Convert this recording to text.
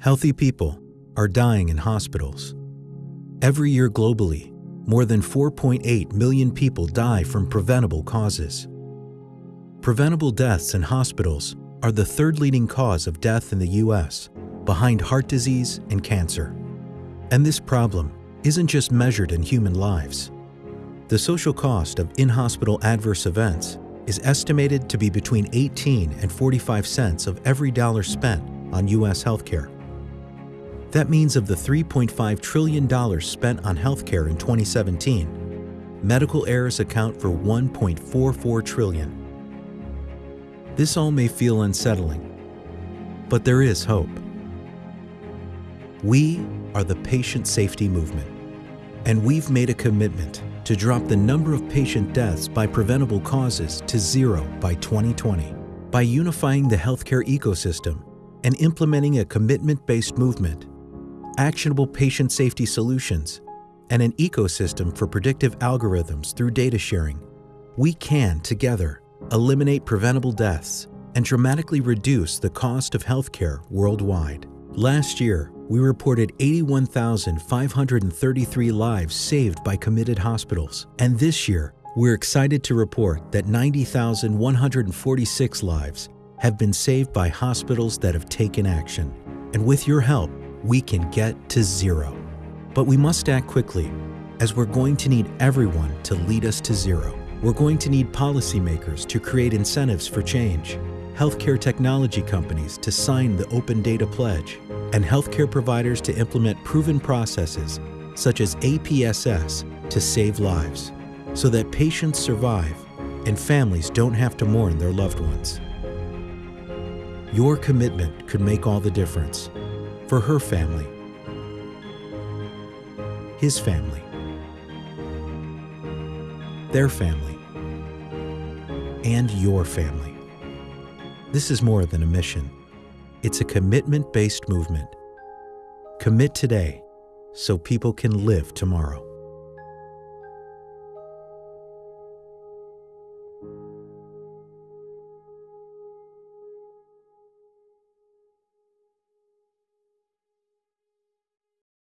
Healthy people are dying in hospitals. Every year globally, more than 4.8 million people die from preventable causes. Preventable deaths in hospitals are the third leading cause of death in the U.S., behind heart disease and cancer. And this problem isn't just measured in human lives. The social cost of in-hospital adverse events is estimated to be between 18 and 45 cents of every dollar spent on U.S. healthcare. That means of the $3.5 trillion spent on healthcare in 2017, medical errors account for 1.44 trillion. This all may feel unsettling, but there is hope. We are the patient safety movement, and we've made a commitment to drop the number of patient deaths by preventable causes to zero by 2020 by unifying the healthcare ecosystem and implementing a commitment-based movement, actionable patient safety solutions, and an ecosystem for predictive algorithms through data sharing, we can, together, eliminate preventable deaths and dramatically reduce the cost of healthcare worldwide. Last year, we reported 81,533 lives saved by committed hospitals. And this year, we're excited to report that 90,146 lives have been saved by hospitals that have taken action. And with your help, we can get to zero. But we must act quickly, as we're going to need everyone to lead us to zero. We're going to need policymakers to create incentives for change, healthcare technology companies to sign the Open Data Pledge, and healthcare providers to implement proven processes such as APSS to save lives, so that patients survive and families don't have to mourn their loved ones. Your commitment could make all the difference for her family, his family, their family, and your family. This is more than a mission. It's a commitment-based movement. Commit today so people can live tomorrow.